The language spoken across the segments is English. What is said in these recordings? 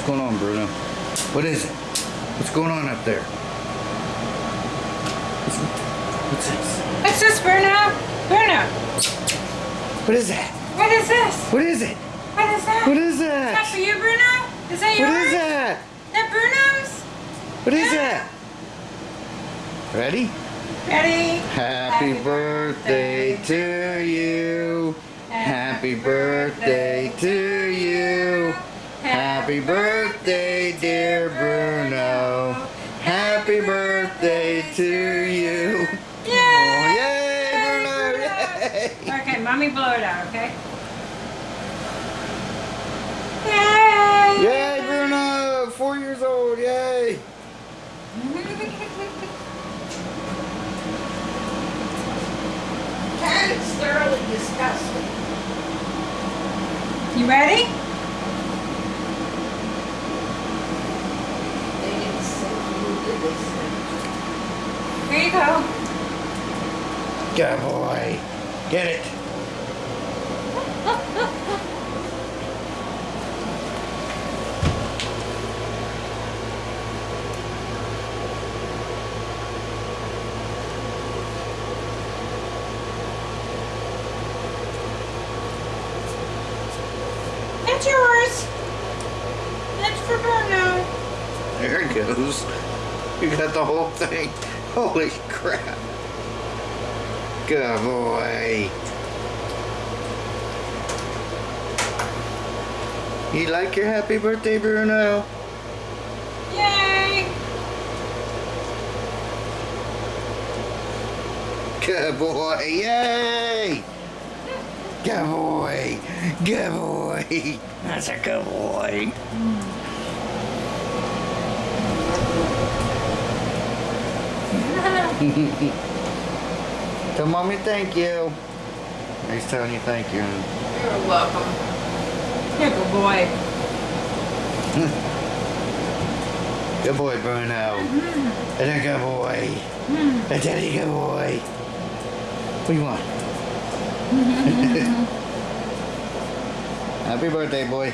What's going on, Bruno? What is it? What's going on up there? What's, what's this? What's this, Bruno? Bruno, What is that? what is this? What is it? What is that? What is Is that that? for you, Bruno? Is that yours? What is that? That Bruno's? What is that? Ready? Ready? Happy birthday to you. Happy birthday to you. Happy birthday, dear Bruno. Happy birthday to you. Yay! Oh, yay, Bruno! Yay! Okay, mommy blow it out, okay? Yay! Yay, Bruno! Four years old, yay! That is thoroughly disgusting. You ready? They didn't say you did this thing. Here you go. Good boy. Get it. That's yours. That's for Bruno. There it goes. You got the whole thing. Holy crap. Good boy. You like your happy birthday, Bruno? Yay! Good boy. Yay! Good boy. Good boy. That's a good boy. Tell mommy thank you. He's telling you thank you. You're welcome. Good boy. Good boy, Bruno. Mm-hmm. That's a good boy. Mm-hmm. That's a good boy. What do you want? Happy birthday, boy.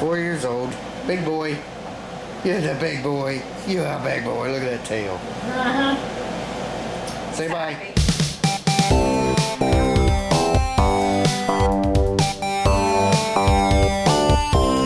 Four years old. Big boy. You're the big boy. You're a big boy. Look at that tail. Uh-huh. Say bye.